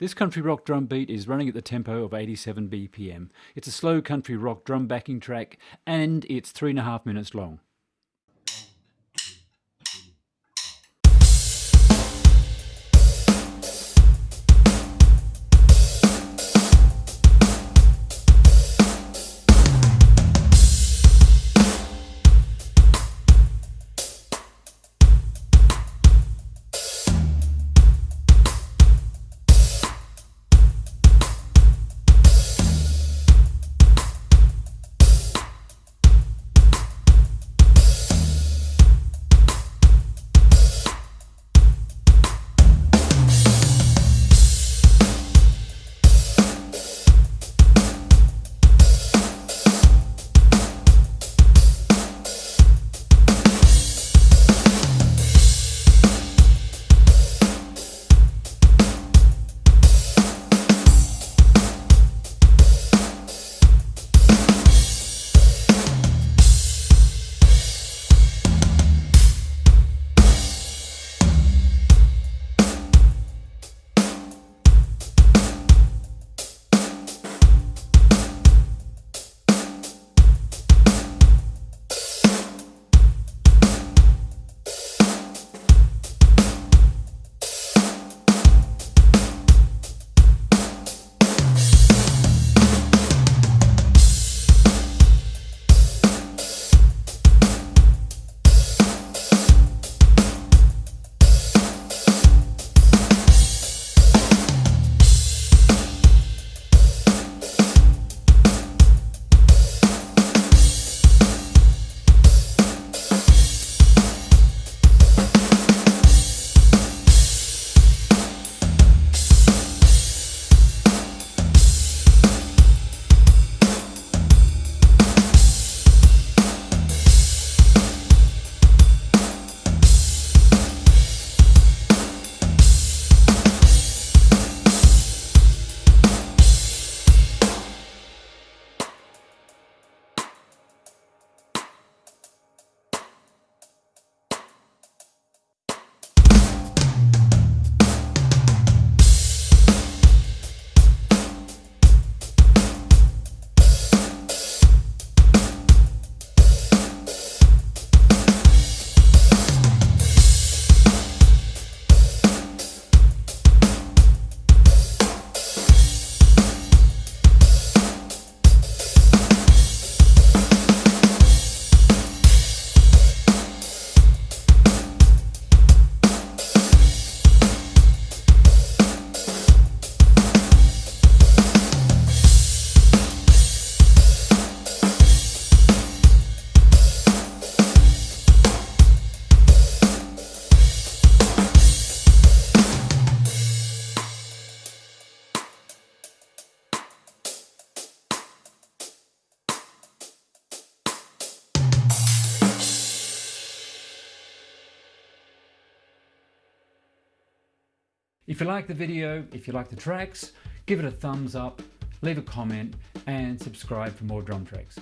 This country rock drum beat is running at the tempo of 87 BPM. It's a slow country rock drum backing track and it's three and a half minutes long. If you like the video, if you like the tracks, give it a thumbs up, leave a comment and subscribe for more drum tracks.